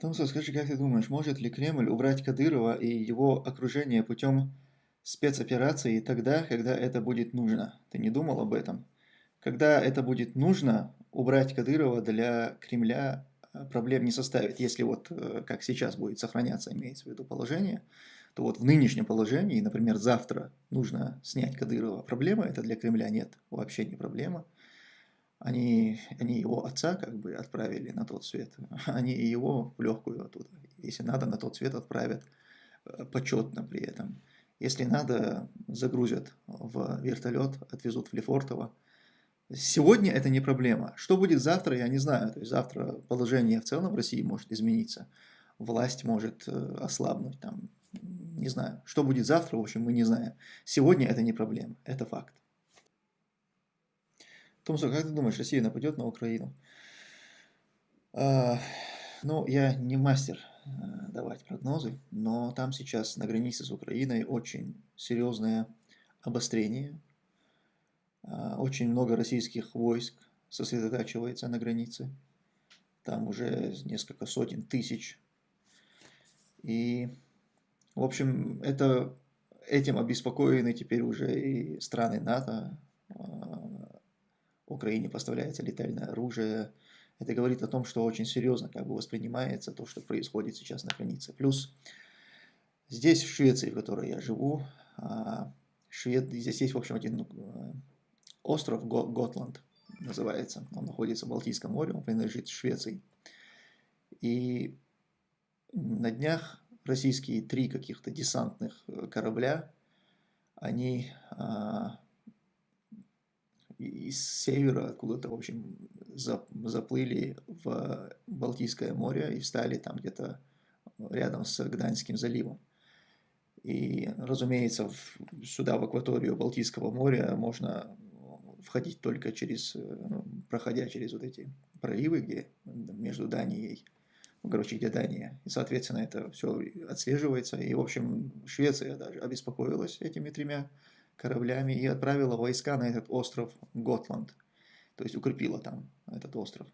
Томсо, скажи, как ты думаешь, может ли Кремль убрать Кадырова и его окружение путем спецоперации тогда, когда это будет нужно? Ты не думал об этом? Когда это будет нужно, убрать Кадырова для Кремля э, проблем не составит. Если вот э, как сейчас будет сохраняться, имеется в виду положение, то вот в нынешнем положении, например, завтра нужно снять Кадырова. Проблема это для Кремля нет, вообще не проблема. Они, они его отца как бы отправили на тот свет, они его в легкую оттуда. Если надо, на тот свет отправят э, почетно при этом. Если надо, загрузят в вертолет, отвезут в Лефортово. Сегодня это не проблема. Что будет завтра, я не знаю. То есть завтра положение в целом в России может измениться. Власть может э, ослабнуть. Там, не знаю. Что будет завтра, в общем, мы не знаем. Сегодня это не проблема. Это факт. Томсо, как ты думаешь, Россия нападет на Украину? А, ну, я не мастер а, давать прогнозы, но там сейчас на границе с Украиной очень серьезное обострение. А, очень много российских войск сосредотачивается на границе. Там уже несколько сотен тысяч. И, в общем, это, этим обеспокоены теперь уже и страны НАТО, а, Украине поставляется летальное оружие. Это говорит о том, что очень серьезно как бы воспринимается то, что происходит сейчас на границе. Плюс здесь, в Швеции, в которой я живу, а, Швед... здесь есть, в общем, один ну, остров Готланд называется. Он находится в Балтийском море, он принадлежит Швеции. И на днях российские три каких-то десантных корабля, они а, из севера откуда-то, в общем, заплыли в Балтийское море и встали там где-то рядом с Гданьским заливом. И, разумеется, в, сюда, в акваторию Балтийского моря, можно входить только через, ну, проходя через вот эти проливы, где между Данией, короче, где Дания. И, соответственно, это все отслеживается. И, в общем, Швеция даже обеспокоилась этими тремя кораблями и отправила войска на этот остров Готланд. То есть укрепила там этот остров.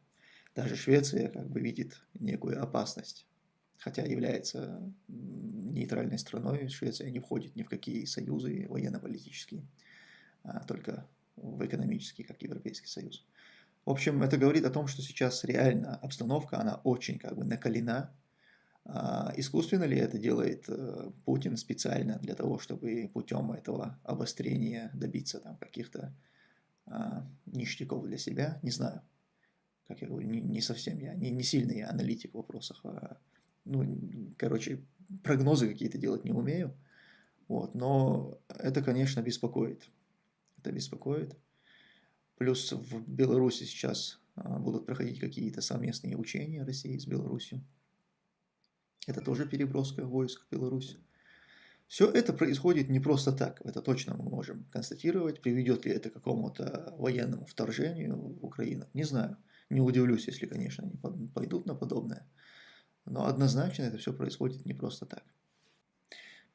Даже Швеция как бы видит некую опасность. Хотя является нейтральной страной, Швеция не входит ни в какие союзы военно-политические, а только в экономические, как Европейский Союз. В общем, это говорит о том, что сейчас реально обстановка, она очень как бы накалена, искусственно ли это делает э, Путин специально для того, чтобы путем этого обострения добиться там каких-то а, ништяков для себя? Не знаю. Как я говорю, не, не совсем я, не, не сильный я аналитик в вопросах. А, ну, короче, прогнозы какие-то делать не умею. Вот, но это, конечно, беспокоит. Это беспокоит. Плюс в Беларуси сейчас будут проходить какие-то совместные учения России с Беларусью. Это тоже переброска войск в Беларусь. Все это происходит не просто так, это точно мы можем констатировать. Приведет ли это к какому-то военному вторжению в Украину, не знаю. Не удивлюсь, если, конечно, они пойдут на подобное. Но однозначно это все происходит не просто так.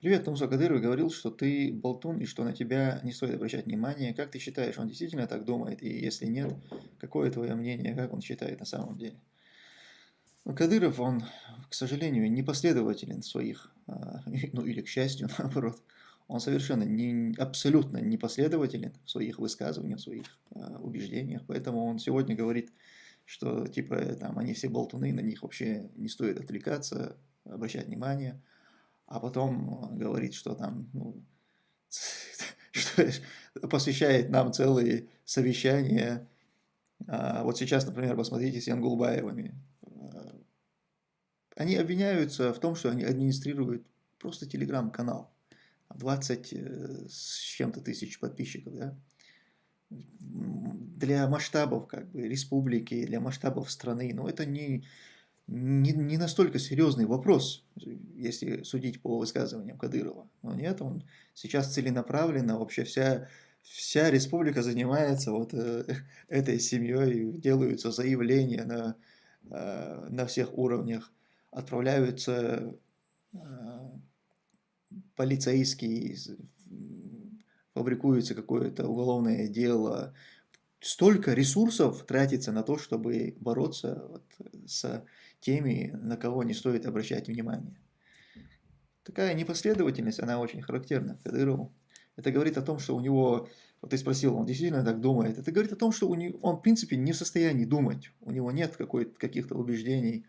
Привет, Тумсо Кадыров говорил, что ты болтун и что на тебя не стоит обращать внимание. Как ты считаешь, он действительно так думает? И если нет, какое твое мнение, как он считает на самом деле? Ну, Кадыров, он, к сожалению, непоследователен в своих, а, ну или к счастью, наоборот, он совершенно не, абсолютно непоследователен в своих высказываниях, в своих а, убеждениях, поэтому он сегодня говорит, что типа там они все болтуны, на них вообще не стоит отвлекаться, обращать внимание, а потом говорит, что там, ну, что посвящает нам целые совещания. А вот сейчас, например, посмотрите с Янгулбаевыми, они обвиняются в том, что они администрируют просто телеграм-канал. 20 э, с чем-то тысяч подписчиков, да? Для масштабов как бы республики, для масштабов страны, но это не, не, не настолько серьезный вопрос, если судить по высказываниям Кадырова. Но нет, он сейчас целенаправленно, вообще вся, вся республика занимается вот э, этой семьей, делаются заявления на, э, на всех уровнях отправляются э, полицейские, фабрикуется какое-то уголовное дело, столько ресурсов тратится на то, чтобы бороться вот с теми, на кого не стоит обращать внимание. Такая непоследовательность, она очень характерна Кадырову. Это говорит о том, что у него, вот ты спросил, он действительно так думает. Это говорит о том, что у него, он, в принципе, не в состоянии думать. У него нет каких-то убеждений.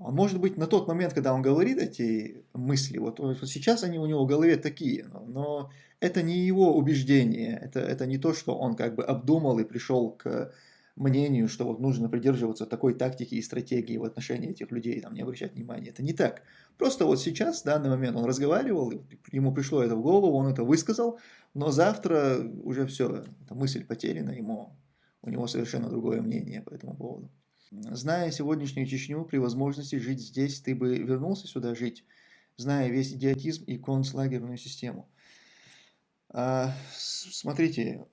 Он, может быть, на тот момент, когда он говорит эти мысли, вот, вот сейчас они у него в голове такие, но, но это не его убеждение, это, это не то, что он как бы обдумал и пришел к мнению, что вот нужно придерживаться такой тактики и стратегии в отношении этих людей, там, не обращать внимания. Это не так. Просто вот сейчас, в данный момент, он разговаривал, ему пришло это в голову, он это высказал, но завтра уже все, эта мысль потеряна, ему, у него совершенно другое мнение по этому поводу. Зная сегодняшнюю Чечню, при возможности жить здесь, ты бы вернулся сюда жить, зная весь идиотизм и концлагерную систему. А, смотрите,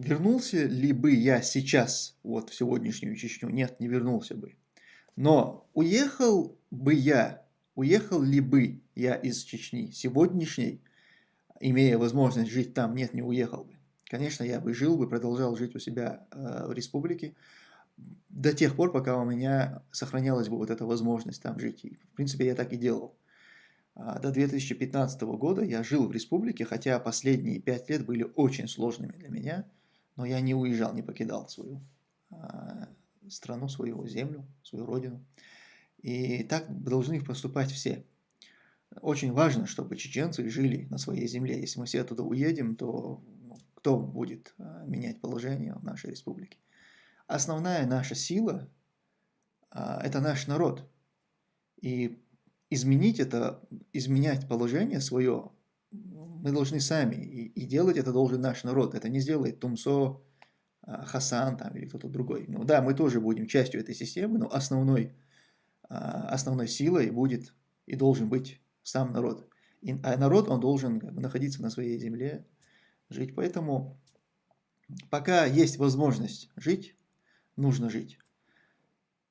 Вернулся ли бы я сейчас, вот в сегодняшнюю Чечню? Нет, не вернулся бы. Но уехал бы я, уехал ли бы я из Чечни сегодняшней, имея возможность жить там? Нет, не уехал бы. Конечно, я бы жил бы, продолжал жить у себя э, в республике до тех пор, пока у меня сохранялась бы вот эта возможность там жить. И, в принципе, я так и делал. А, до 2015 года я жил в республике, хотя последние пять лет были очень сложными для меня – но я не уезжал, не покидал свою э, страну, свою землю, свою родину. И так должны поступать все. Очень важно, чтобы чеченцы жили на своей земле. Если мы все оттуда уедем, то ну, кто будет э, менять положение в нашей республике? Основная наша сила э, – это наш народ. И изменить это, изменять положение свое мы должны сами, и, и делать это должен наш народ. Это не сделает Тумсо, а, Хасан там, или кто-то другой. Ну да, мы тоже будем частью этой системы, но основной, а, основной силой будет и должен быть сам народ. И, а народ, он должен находиться на своей земле, жить. Поэтому пока есть возможность жить, нужно жить.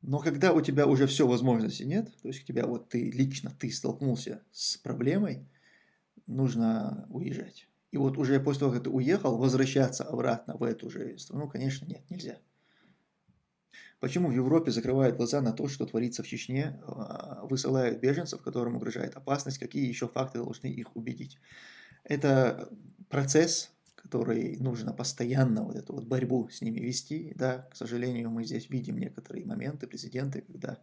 Но когда у тебя уже все возможности нет, то есть у тебя вот ты лично, ты столкнулся с проблемой, нужно уезжать. И вот уже после того, как ты уехал, возвращаться обратно в эту же страну, конечно, нет, нельзя. Почему в Европе закрывают глаза на то, что творится в Чечне, а, высылают беженцев, которым угрожает опасность, какие еще факты должны их убедить? Это процесс, который нужно постоянно вот эту вот борьбу с ними вести. Да, к сожалению, мы здесь видим некоторые моменты, президенты, когда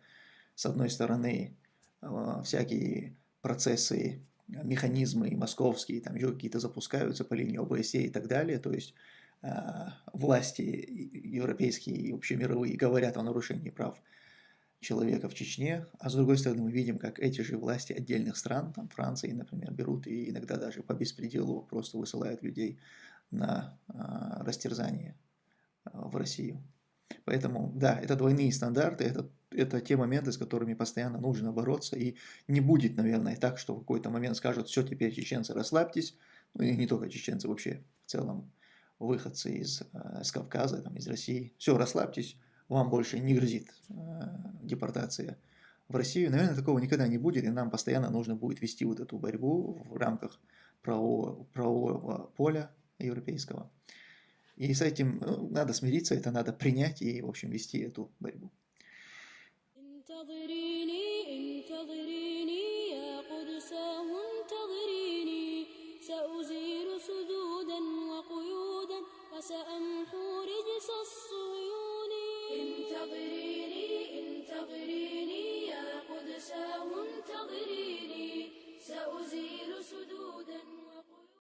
с одной стороны а, всякие процессы механизмы московские, там еще какие-то запускаются по линии ОБСЕ и так далее, то есть э, власти европейские и общемировые говорят о нарушении прав человека в Чечне, а с другой стороны мы видим, как эти же власти отдельных стран, там Франции, например, берут и иногда даже по беспределу просто высылают людей на э, растерзание э, в Россию. Поэтому, да, это двойные стандарты, это, это те моменты, с которыми постоянно нужно бороться, и не будет, наверное, так, что в какой-то момент скажут, все, теперь чеченцы, расслабьтесь, ну и не только чеченцы, вообще в целом выходцы из, э, из Кавказа, там, из России, все, расслабьтесь, вам больше не грозит э, депортация в Россию. Наверное, такого никогда не будет, и нам постоянно нужно будет вести вот эту борьбу в рамках правового, правового поля европейского. И с этим ну, надо смириться, это надо принять и, в общем, вести эту борьбу.